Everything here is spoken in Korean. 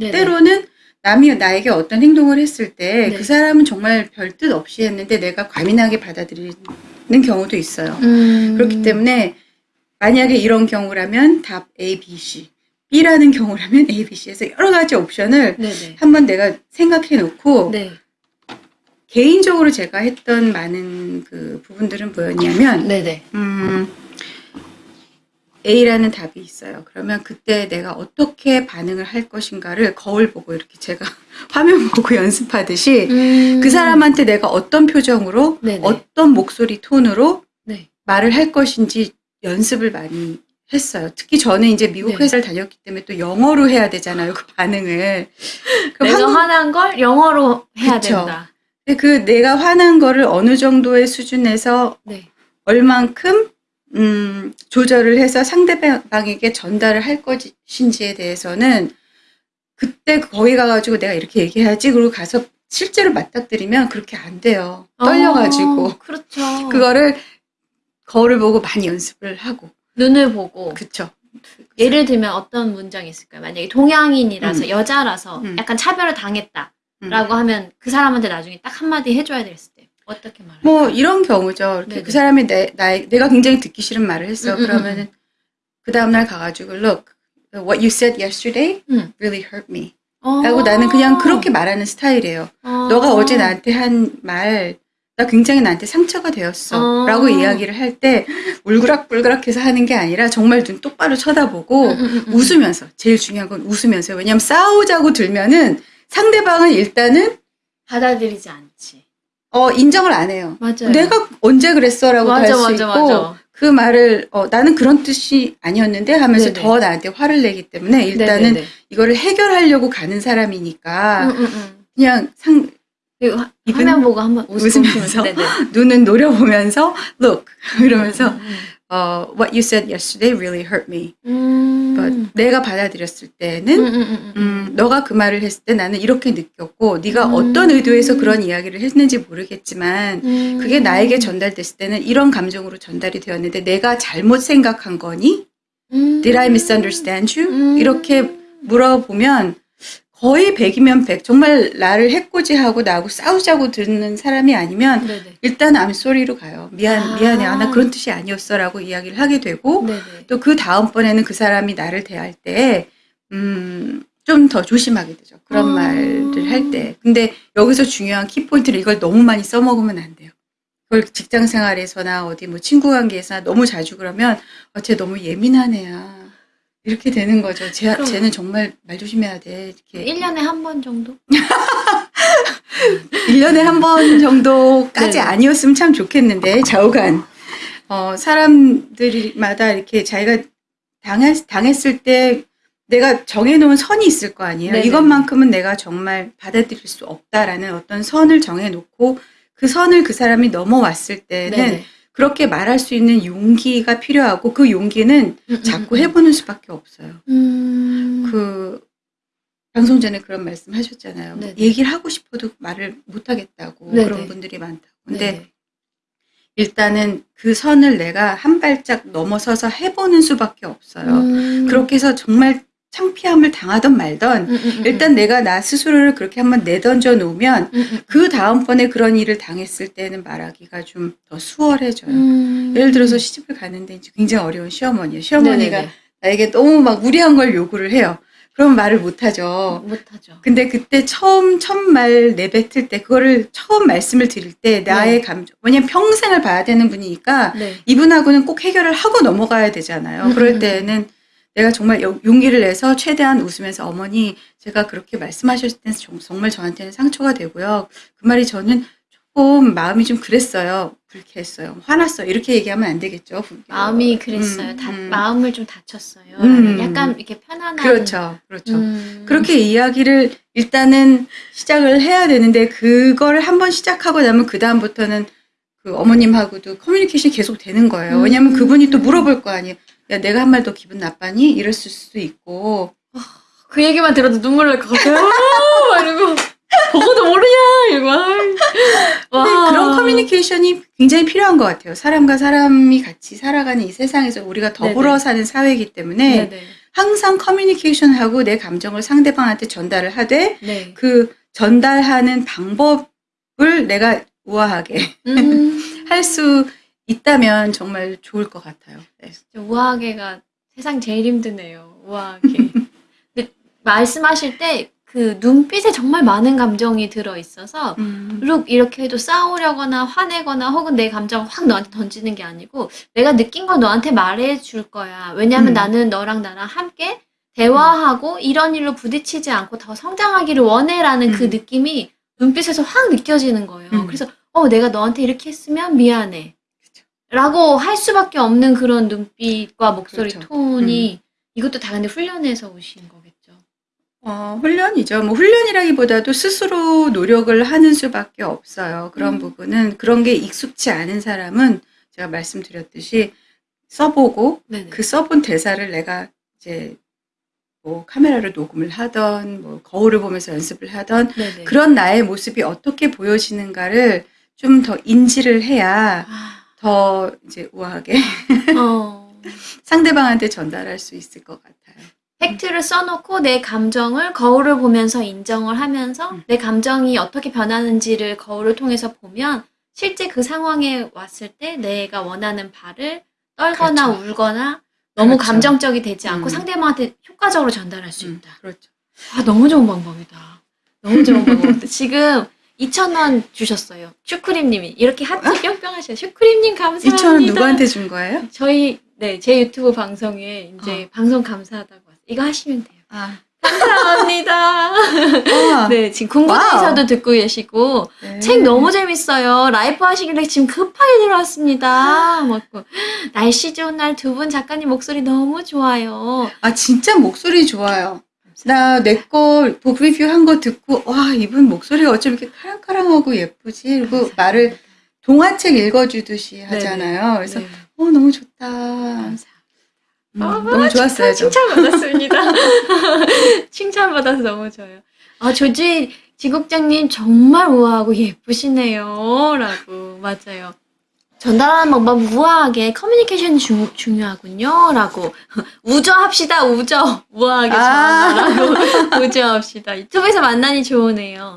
네네. 때로는 남이 나에게 어떤 행동을 했을 때그 네. 사람은 정말 별뜻 없이 했는데 내가 과민하게 받아들이는 경우도 있어요. 음. 그렇기 때문에 만약에 이런 경우라면 답 A, B, C. B라는 경우라면 A, B, C에서 여러 가지 옵션을 네네. 한번 내가 생각해 놓고 네. 개인적으로 제가 했던 많은 그 부분들은 뭐였냐면 네네. 음, A라는 답이 있어요. 그러면 그때 내가 어떻게 반응을 할 것인가를 거울 보고 이렇게 제가 화면 보고 연습하듯이 음. 그 사람한테 내가 어떤 표정으로 네네. 어떤 목소리 톤으로 네. 말을 할 것인지 연습을 많이 했어요. 특히 저는 이제 미국 네. 회사를 다녔기 때문에 또 영어로 해야 되잖아요. 그 반응을. 내가 한국- 화난 걸 영어로 해야 그쵸. 된다. 그 내가 화난 거를 어느 정도의 수준에서 네. 얼만큼 음, 조절을 해서 상대방에게 전달을 할 것인지에 대해서는 그때 거기 가가지고 내가 이렇게 얘기해야지 그리고 가서 실제로 맞닥뜨리면 그렇게 안 돼요. 떨려가지고 어, 그렇죠. 그거를 거울을 보고 많이 연습을 하고 눈을 보고 그쵸. 예를 들면 어떤 문장이 있을까요? 만약에 동양인이라서 음. 여자라서 음. 약간 차별을 당했다라고 음. 하면 그 사람한테 나중에 딱 한마디 해줘야 됐을 때 어떻게 말할까요? 뭐 이런 경우죠. 이렇게 네네. 그 사람이 내, 나, 내가 굉장히 듣기 싫은 말을 했어. 음, 음, 그러면은 그 다음날 가가지고 look, what you said yesterday 음. really hurt me. 어. 라고 나는 그냥 그렇게 말하는 스타일이에요. 어. 너가 어제 나한테 한 말, 나 굉장히 나한테 상처가 되었어. 어. 라고 이야기를 할 때 울그락불그락 해서 하는 게 아니라 정말 눈 똑바로 쳐다보고 음, 음, 음. 웃으면서. 제일 중요한 건 웃으면서. 왜냐면 싸우자고 들면은 상대방은 일단은 받아들이지 않지. 어, 인정을 안 해요. 맞아요. 내가 언제 그랬어라고 할 수 있고 맞아. 그 말을 어, 나는 그런 뜻이 아니었는데 하면서 네네. 더 나한테 화를 내기 때문에 일단은 네네네. 이거를 해결하려고 가는 사람이니까 음, 음, 음. 그냥 상 화- 화면 보고 한번 웃으면서 네네. 눈은 노려보면서 look 이러면서 음, 어, what you said yesterday really hurt me. 음. But 내가 받아들였을 음, 때는 음, 음, 음. 음, 너가 그 말을 했을 때 나는 이렇게 느꼈고 네가 음. 어떤 의도에서 그런 이야기를 했는지 모르겠지만 음. 그게 나에게 전달됐을 때는 이런 감정으로 전달이 되었는데 내가 잘못 생각한 거니? 음. Did I misunderstand you? 음. 이렇게 물어보면 거의 100이면 100 정말 나를 해코지하고 나하고 싸우자고 듣는 사람이 아니면 네네. 일단 sorry로 가요. 미안 아. 미안해. 아, 나 그런 뜻이 아니었어 라고 이야기를 하게 되고. 또 그 다음번에는 그 사람이 나를 대할 때, 음, 좀 더 조심하게 되죠. 그런 아. 말을 할 때. 근데 여기서 중요한 키포인트는 이걸 너무 많이 써먹으면 안 돼요. 그걸 직장 생활에서나 어디 뭐 친구 관계에서나 너무 자주 그러면, 어, 쟤 너무 예민한 애야. 이렇게 되는 거죠. 쟤, 그럼- 쟤는 정말 말 조심해야 돼. 이렇게. 1년에 한 번 정도? 1년에 한 번 정도까지 네. 아니었으면 참 좋겠는데, 좌우간. 어, 사람들마다 이렇게 자기가 당했, 당했을 때 내가 정해놓은 선이 있을 거 아니에요. 네네. 이것만큼은 내가 정말 받아들일 수 없다라는 어떤 선을 정해놓고 그 선을 그 사람이 넘어왔을 때는 네네. 그렇게 말할 수 있는 용기가 필요하고 그 용기는 음, 자꾸 음, 해보는 수밖에 없어요. 음. 그 방송 전에 그런 말씀 하셨잖아요. 네네. 얘기를 하고 싶어도 말을 못 하겠다고 네네. 그런 분들이 많다고. 근데 네네. 일단은 그 선을 내가 한 발짝 넘어서서 해보는 수밖에 없어요. 음. 그렇게 해서 정말 창피함을 당하던 말던 음, 음, 음, 일단 내가 나 스스로를 그렇게 한번 내던져 놓으면 그 다음번에 그런 일을 당했을 때는 말하기가 좀 더 수월해져요. 음. 예를 들어서 시집을 가는데 이제 굉장히 어려운 시어머니예요. 시어머니가 네네네. 나에게 너무 막 무리한 걸 요구를 해요. 그럼 말을 못 하죠. 못하죠. 근데 그때 처음 첫말 내뱉을 때 그거를 처음 말씀을 드릴 때 나의 네. 감정 왜냐면 평생을 봐야 되는 분이니까 네. 이분하고는 꼭 해결을 하고 넘어가야 되잖아요. 음, 그럴 음, 때는 내가 정말 용- 용기를 내서 최대한 웃으면서 어머니 제가 그렇게 말씀하셨을 정- 정말 저한테는 상처가 되고요. 그 말이 저는 조금 마음이 좀 그랬어요. 불쾌했어요. 화났어요. 이렇게 얘기하면 안 되겠죠. 마음이 그랬어요. 음, 다, 음. 마음을 좀 다쳤어요. 음. 약간 이렇게 편안한. 그렇죠. 그렇죠. 음. 그렇게 이야기를 일단은 시작을 해야 되는데 그거를 한번 시작하고 나면 그 다음부터는 그 어머님하고도 커뮤니케이션이 계속 되는 거예요. 음. 왜냐면 그분이 또 물어볼 거 아니에요. 야 내가 한 말 더 기분 나빠니? 이랬을 수도 있고 그 얘기만 들어도 눈물 날 것 같아요. 막 이러고 보고도 모르냐 이러고. 아이. 와. 그런 커뮤니케이션이 굉장히 필요한 것 같아요. 사람과 사람이 같이 살아가는 이 세상에서 우리가 더불어 네네. 사는 사회이기 때문에 네네. 항상 커뮤니케이션하고 내 감정을 상대방한테 전달을 하되 네. 그 전달하는 방법을 내가 우아하게 음, 할수 있다면 정말 좋을 것 같아요. 네. 우아하게가 세상 제일 힘드네요. 우아하게. 근데 말씀하실 때 그 눈빛에 정말 많은 감정이 들어 있어서 음, 룩 이렇게 해도 싸우려거나 화내거나 혹은 내 감정을 확 너한테 던지는 게 아니고 내가 느낀 거 너한테 말해 줄 거야. 왜냐면 음. 나는 너랑 나랑 함께 대화하고 이런 일로 부딪히지 않고 더 성장하기를 원해라는 그 음. 느낌이 눈빛에서 확 느껴지는 거예요. 음. 그래서 어 내가 너한테 이렇게 했으면 미안해. 라고 할 수밖에 없는 그런 눈빛과 목소리 그렇죠. 톤이 이것도 다 근데 훈련해서 오신 거겠죠. 어, 훈련이죠. 뭐 훈련이라기보다도 스스로 노력을 하는 수밖에 없어요. 그런 음. 부분은 그런 게 익숙치 않은 사람은 제가 말씀드렸듯이 써보고 네네. 그 써본 대사를 내가 이제 뭐 카메라로 녹음을 하던 뭐 거울을 보면서 연습을 하던 네네. 그런 나의 모습이 어떻게 보여지는가를 좀 더 인지를 해야 아, 더 이제 우아하게 어. 상대방한테 전달할 수 있을 것 같아요. 팩트를 써놓고 내 감정을 거울을 보면서 인정을 하면서 음. 내 감정이 어떻게 변하는지를 거울을 통해서 보면 실제 그 상황에 왔을 때 내가 원하는 바를 떨거나 그렇죠. 울거나 너무 그렇죠. 감정적이 되지 않고 음. 상대방한테 효과적으로 전달할 수 음, 있다. 그렇죠. 아, 너무 좋은 방법이다. 너무 좋은 방법이다. 지금 2,000원 주셨어요. 슈크림님이. 이렇게 하트 뿅뿅 하셔요. 슈크림님 감사합니다. 2천 원 누구한테 준 거예요? 저희, 네, 제 유튜브 방송에 이제 어. 방송 감사하다고 왔어요. 이거 하시면 돼요. 아, 감사합니다. 아, 네, 지금 궁금해서도. 듣고 계시고, 네. 책 너무 재밌어요. 라이브 하시길래 지금 급하게 들어왔습니다. 맞고. 날씨 좋은 날 두 분 작가님 목소리 너무 좋아요. 아 진짜 목소리 좋아요. 나 내거북 리뷰 한 거 듣고 와 이분 목소리가 어쩜 이렇게 카랑카랑하고 예쁘지? 그리고 말을 동화책 읽어주듯이 하잖아요. 그래서 네. 어 너무 좋다. 감사합니다. 음, 아, 너무 좋았어요. 저. 칭찬 받았습니다. 칭찬 받아서 너무 좋아요. 아, 조지 지국장님 정말 우아하고 예쁘시네요. 라고. 맞아요. 전달하는 방법 우아하게 커뮤니케이션이 중, 중요하군요. 라고. 우저합시다, 우저. 우아하게 아. 전하라고. 우저합시다. 유튜브에서 만나니 좋으네요.